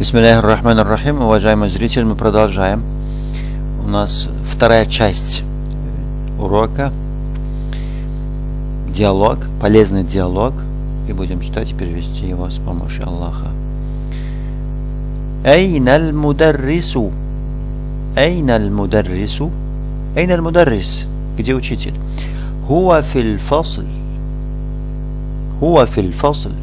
Бисмилляхи рахман рахим, уважаемые зрители, мы продолжаем. У нас вторая часть урока. Диалог, полезный диалог. И будем читать и перевести его с помощью Аллаха. Эйналь мударрису. Эйналь мударрису. Эйналь мударрис. Где учитель? Хуа фил фасль. Хуа фил фасль.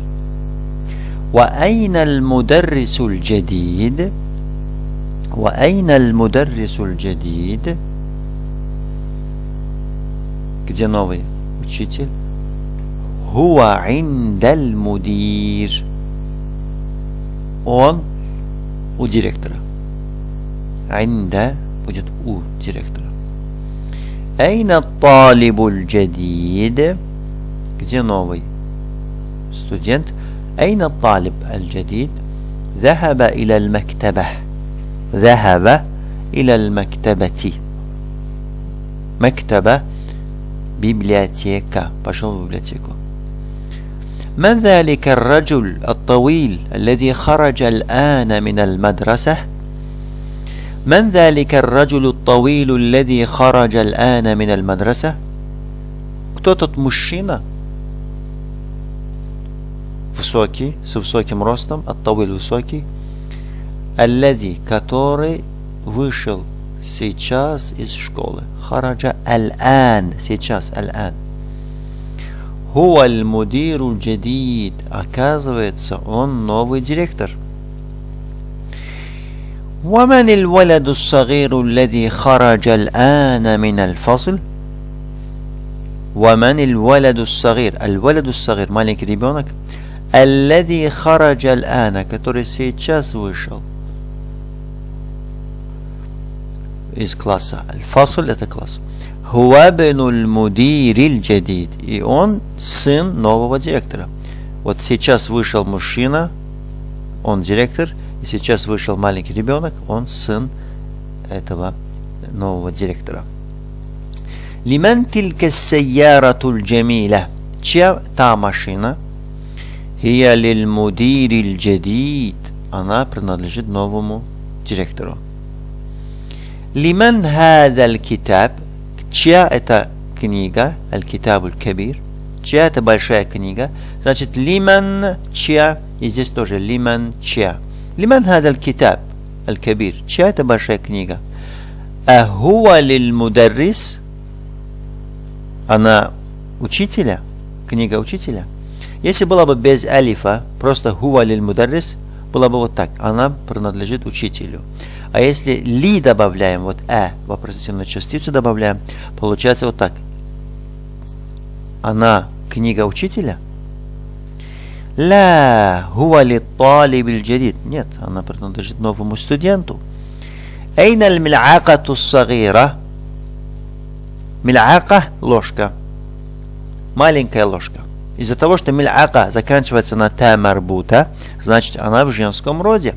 وأين المدرس الجديد وأين المدرس الجديد где новый учитель هو عند المدير он у директора عند будет у директора أين الطالب الجديد где новый студент أين الطالب الجديد ذهب إلى المكتبة ذهب إلى المكتبة مكتبة библиотека пошел в библиотеку من ذلك الرجل الطويل الذي خرج الآن من المدرسة من ذلك الرجل الطويل الذي خرج الآن من المدرسة кто тот мужчина высокий, с высоким ростом, оттавиль высокий, аллади, который вышел сейчас из школы. Хараджа аль-ан, сейчас аль-ан. Хуа аль-мудиру джадид. Оказывается, он новый директор. ومن الولد الصغير الذي خرج الآن من الفصل ومن الولد الصغير الولد الصغير маленький ребенок Аллади хараджа ана, который сейчас вышел из класса. Аль-фасуль это класс. Хуабенуль мудириль джадид. И он сын нового директора. Вот сейчас вышел мужчина, он директор, и сейчас вышел маленький ребенок, он сын этого нового директора. Лиман тилька сайяратуль джамиля. Чья та машина – Хия лиль мудириль джадид. Она принадлежит новому директору. Лимен хадаль китаб. Чья это книга? Аль-Китабуль Кабир. Чья это большая книга? Значит, лиман чья. И здесь тоже лиман чья. Лиман хадаль китаб. Аль-Кабир. Чья это большая книга? Ахуа лиль мударрис. Она учителя? Книга учителя? Если было бы без алифа, просто хуа лиль мударрис, было бы вот так. Она принадлежит учителю. А если ли добавляем, вот э, вопросительную частицу добавляем, получается вот так. Она книга учителя? Ла хуа ли талиб джадид. Нет, она принадлежит новому студенту. Эйна аль мил'акату сагира. Мил'ака – ложка. Маленькая ложка. Из-за того, что миль'ака заканчивается на та марбута, значит она в женском роде.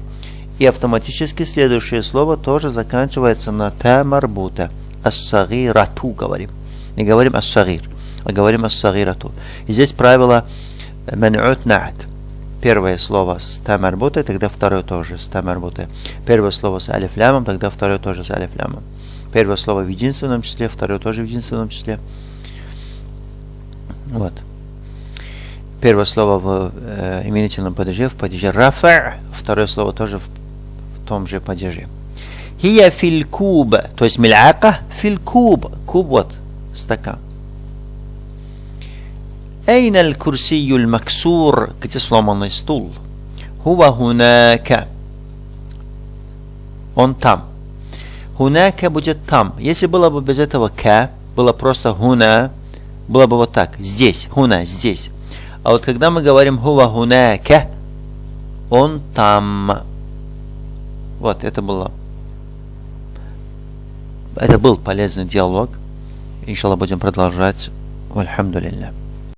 И автоматически следующее слово тоже заканчивается на та марбута. Ас-сагирату говорим. Не говорим ас-сагир, а говорим ас-сагирату. И здесь правило ман'ут на'ат. Первое слово с та тогда второе тоже с та. Первое слово с алифлямом, тогда второе тоже с алифлямом. Первое слово в единственном числе, второе тоже в единственном числе. Вот. Первое слово в э, именительном падеже, в падеже рафа, второе слово тоже в, в том же падеже. Хия филькуб, то есть миляка филькуб, куб вот, стакан. Эйналь курсиюль максур, где сломанный стул. Хува хунака. Он там. Хунака будет там. Если было бы без этого к, было просто хуна, было бы вот так, здесь, хуна, здесь а вот когда мы говорим хува хунака, он там. Вот, это было. Это был полезный диалог. Иншаллах будем продолжать. Альхамдулилля.